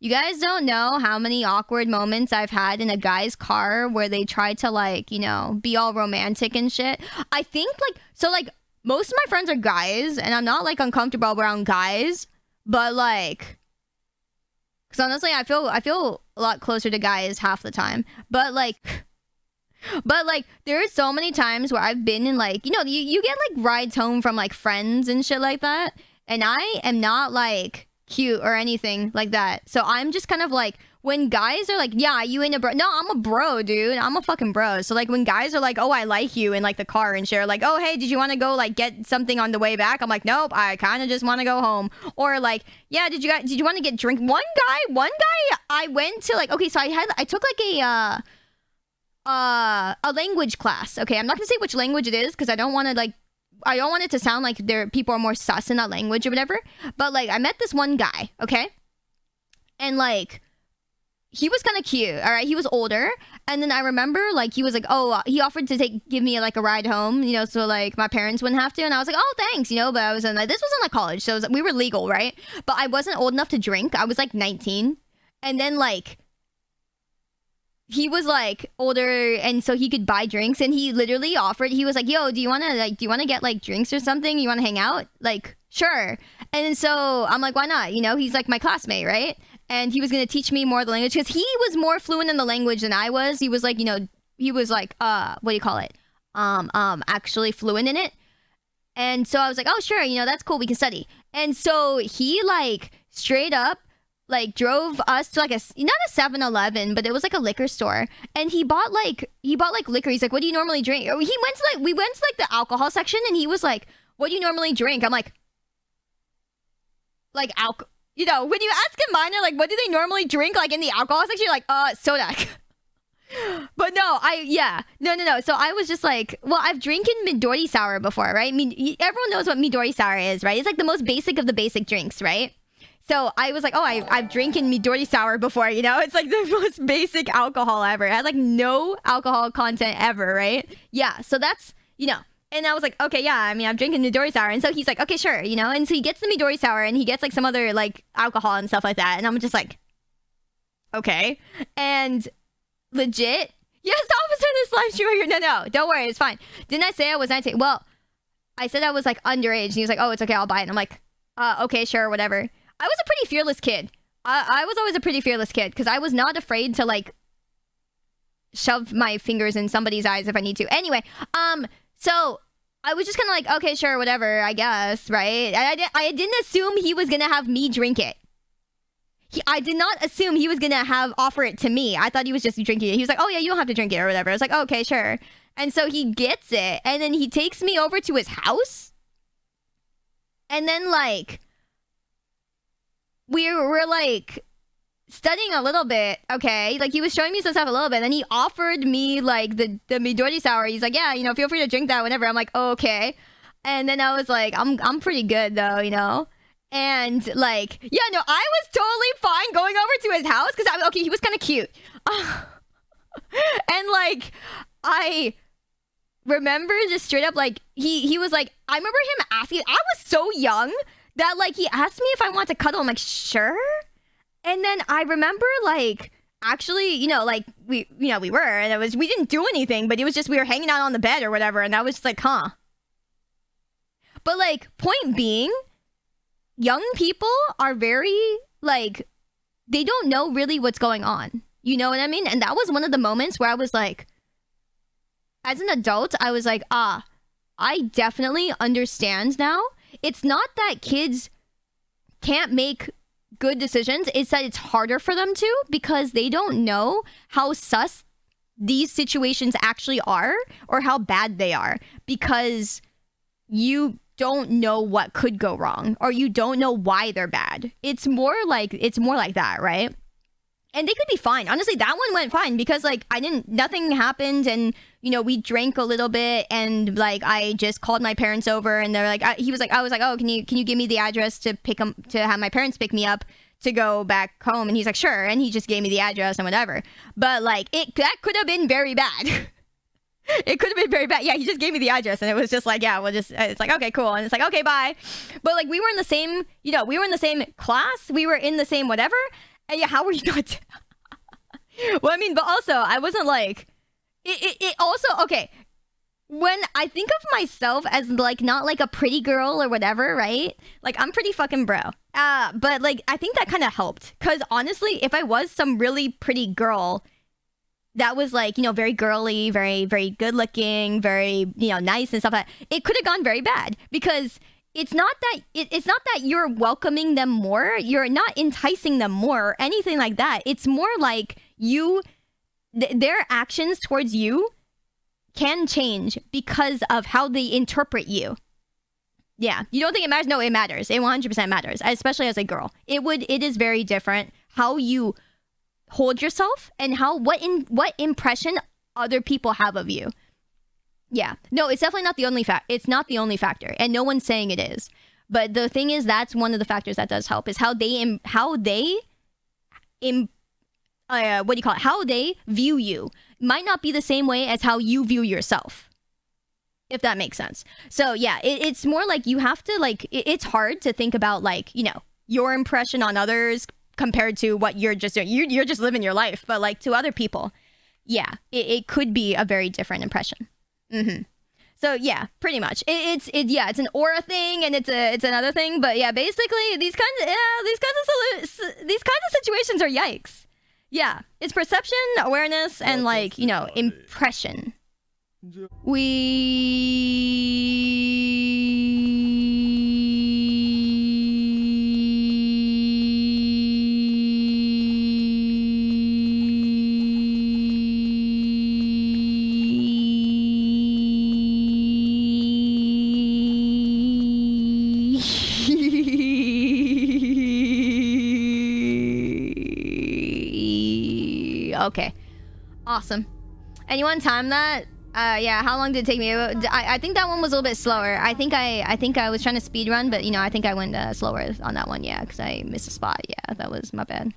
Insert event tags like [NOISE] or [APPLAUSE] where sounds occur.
You guys don't know how many awkward moments I've had in a guy's car where they try to like, you know, be all romantic and shit. I think like so like most of my friends are guys and I'm not like uncomfortable around guys, but like cuz honestly, I feel I feel a lot closer to guys half the time. But like [LAUGHS] but like there are so many times where I've been in like, you know, you, you get like rides home from like friends and shit like that. And I am not like cute or anything like that. So I'm just kind of like when guys are like, "Yeah, you ain't a bro." No, I'm a bro, dude. I'm a fucking bro. So like when guys are like, "Oh, I like you," in like the car and share like, "Oh, hey, did you want to go like get something on the way back?" I'm like, "Nope, I kind of just want to go home." Or like, "Yeah, did you guys did you want to get drink?" One guy, one guy, I went to like, okay, so I had I took like a uh uh a language class. Okay, I'm not gonna say which language it is because I don't want to like I don't want it to sound like there people are more sus in that language or whatever. But like I met this one guy, okay? And like he was kind of cute, all right? He was older. And then I remember like he was like, "Oh, uh, he offered to take give me like a ride home, you know, so like my parents wouldn't have to." And I was like, "Oh, thanks," you know, but I was in like this was in like college, so was, we were legal, right? But I wasn't old enough to drink. I was like 19. And then like he was like older and so he could buy drinks and he literally offered he was like yo do you want to like do you want to get like drinks or something? You want to hang out? Like sure. And so i'm like why not? You know he's like my classmate right? And he was going to teach me more of the language because he was more fluent in the language than i was. He was like you know he was like uh what do you call it? Um um actually fluent in it. And so i was like oh sure you know that's cool we can study. And so he like straight up like drove us to like a not a 7-Eleven, but it was like a liquor store. And he bought like he bought like liquor. He's like, "What do you normally drink?" He went to like we went to like the alcohol section and he was like, "What do you normally drink?" I'm like like alcohol you know, when you ask a minor like what do they normally drink like in the alcohol section, you're like, "Uh, soda." [LAUGHS] but no, I yeah, no, no, no. So I was just like, well, I've drinking Midori sour before, right? I mean, everyone knows what Midori sour is, right? It's like the most basic of the basic drinks, right? So I was like, oh, I, I've drinking Midori sour before, you know? It's like [LAUGHS] the most basic alcohol ever. It has like no alcohol content ever, right? Yeah, so that's, you know. And I was like, okay, yeah, I mean, I'm drinking Midori sour. And so he's like, okay, sure, you know? And so he gets the Midori sour and he gets like some other like alcohol and stuff like that. And I'm just like, okay. And legit, yes, [LAUGHS] officer, this live streamer here. No, no, don't worry, it's fine. Didn't I say I was 19? Well, I said I was like underage. And he was like, oh, it's okay, I'll buy it. And I'm like, uh, okay, sure, whatever. I was a pretty fearless kid. I, I was always a pretty fearless kid because I was not afraid to like shove my fingers in somebody's eyes if I need to. Anyway, um, so I was just kind of like, okay, sure, whatever, I guess, right? I, I, I didn't assume he was gonna have me drink it. He, I did not assume he was gonna have offer it to me. I thought he was just drinking it. He was like, "Oh yeah, you don't have to drink it or whatever." I was like, "Okay, sure." And so he gets it, and then he takes me over to his house, and then like we were like studying a little bit, okay? Like he was showing me some stuff a little bit, and then he offered me like the the Midori sour. He's like, yeah, you know, feel free to drink that whenever. I'm like, oh, okay. And then I was like, I'm I'm pretty good though, you know. And like, yeah, no, I was totally fine going over to his house because I okay, he was kind of cute, [LAUGHS] and like, I remember just straight up like he he was like, I remember him asking. I was so young that like he asked me if I want to cuddle. I'm like, sure. And then I remember like actually, you know, like we you know, we were and it was we didn't do anything, but it was just we were hanging out on the bed or whatever, and I was just like, huh. But like, point being, young people are very like they don't know really what's going on. You know what I mean? And that was one of the moments where I was like, as an adult, I was like, ah, I definitely understand now it's not that kids can't make good decisions, it's that it's harder for them to because they don't know how sus these situations actually are or how bad they are because you don't know what could go wrong or you don't know why they're bad. It's more like it's more like that, right? And they could be fine. Honestly, that one went fine because like I didn't nothing happened and you know, we drank a little bit and like I just called my parents over and they're like I, he was like I was like, "Oh, can you can you give me the address to pick him to have my parents pick me up?" to go back home? And he's like sure. And he just gave me the address and whatever. But like it that could have been very bad. [LAUGHS] It could have been very bad. Yeah he just gave me the address and it was just like yeah we'll just it's like okay cool. And it's like okay bye. But like we were in the same you know we were in the same class. We were in the same whatever And yeah, how were you [LAUGHS] not? well, I mean, but also I wasn't like it, it. It also okay. When I think of myself as like not like a pretty girl or whatever, right? Like I'm pretty fucking bro. Uh, but like I think that kind of helped because honestly, if I was some really pretty girl that was like you know very girly, very very good looking, very you know nice and stuff like that, it could have gone very bad because it's not that it, it's not that you're welcoming them more you're not enticing them more or anything like that. It's more like you th- their actions towards you can change because of how they interpret you. Yeah you don't think it matters? No it matters. It 100% matters especially as a girl. It would it is very different how you hold yourself and how what in what impression other people have of you yeah. No, it's definitely not the only fact. It's not the only factor, and no one's saying it is. But the thing is, that's one of the factors that does help is how they Im- how they Im- uh, what do you call it? How they view you might not be the same way as how you view yourself. If that makes sense. So yeah, it, it's more like you have to like. It, it's hard to think about like you know your impression on others compared to what you're just doing. you're you're just living your life, but like to other people, yeah, it, it could be a very different impression. Mm-hmm. So yeah, pretty much. It, it's it yeah, it's an aura thing and it's a it's another thing, but yeah, basically these kinds of yeah, these kinds of these kinds of situations are yikes. Yeah, it's perception, awareness, and like you know impression. We okay, awesome. And you want to time that? Uh, yeah. How long did it take me? I, I think that one was a little bit slower. I think I I think I was trying to speed run, but you know I think I went uh, slower on that one. Yeah, because I missed a spot. Yeah, that was my bad.